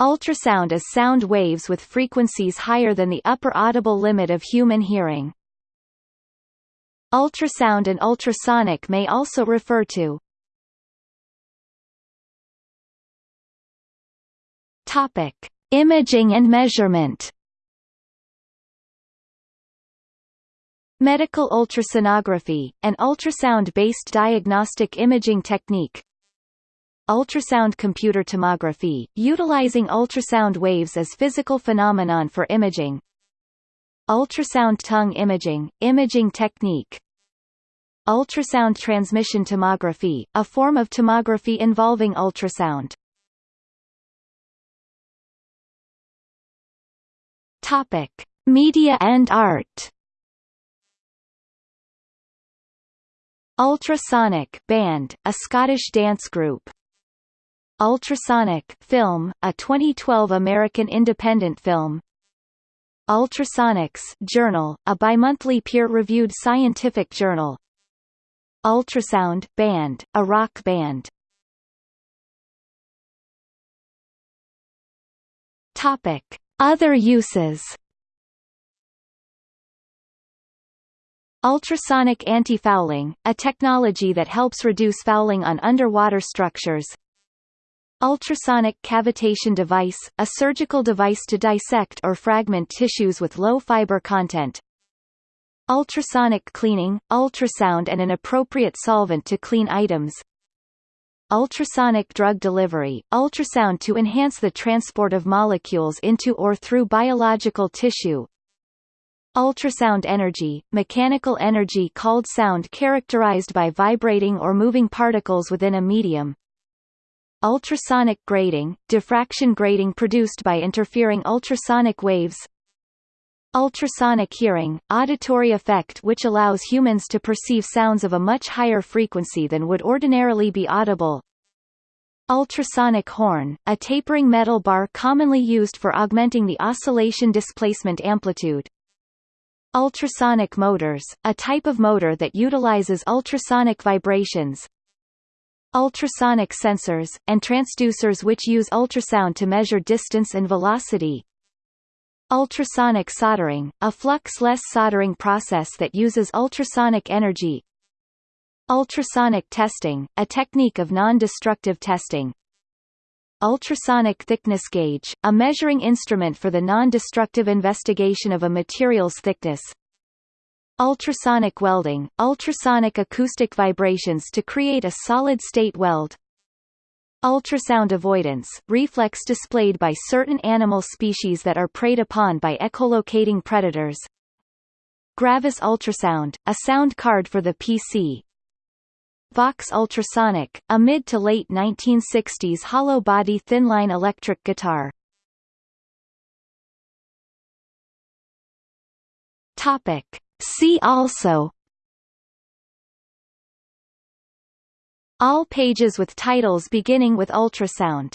Ultrasound is sound waves with frequencies higher than the upper audible limit of human hearing. Ultrasound and ultrasonic may also refer to Topic: Imaging and measurement. Medical ultrasonography, an ultrasound-based diagnostic imaging technique, Ultrasound computer tomography, utilizing ultrasound waves as physical phenomenon for imaging. Ultrasound tongue imaging, imaging technique. Ultrasound transmission tomography, a form of tomography involving ultrasound. Topic. Media and art. Ultrasonic band, a Scottish dance group Ultrasonic film, a 2012 American independent film. Ultrasonics Journal, a bimonthly peer-reviewed scientific journal. Ultrasound band, a rock band. Topic. Other uses Ultrasonic anti-fouling, a technology that helps reduce fouling on underwater structures Ultrasonic cavitation device, a surgical device to dissect or fragment tissues with low fiber content. Ultrasonic cleaning, ultrasound and an appropriate solvent to clean items. Ultrasonic drug delivery, ultrasound to enhance the transport of molecules into or through biological tissue. Ultrasound energy, mechanical energy called sound characterized by vibrating or moving particles within a medium. Ultrasonic grating, diffraction grating produced by interfering ultrasonic waves Ultrasonic hearing, auditory effect which allows humans to perceive sounds of a much higher frequency than would ordinarily be audible. Ultrasonic horn, a tapering metal bar commonly used for augmenting the oscillation displacement amplitude. Ultrasonic motors, a type of motor that utilizes ultrasonic vibrations, ultrasonic sensors, and transducers which use ultrasound to measure distance and velocity. Ultrasonic soldering, a flux-less soldering process that uses ultrasonic energy. Ultrasonic testing, a technique of non-destructive testing. Ultrasonic thickness gauge, a measuring instrument for the non-destructive investigation of a material's thickness. Ultrasonic welding, ultrasonic acoustic vibrations to create a solid-state weld. Ultrasound avoidance, reflex displayed by certain animal species that are preyed upon by echolocating predators. Gravis ultrasound, a sound card for the PC. Vox ultrasonic, a mid to late 1960s hollow-body thin-line electric guitar. Topic. See also. All pages with titles beginning with ultrasound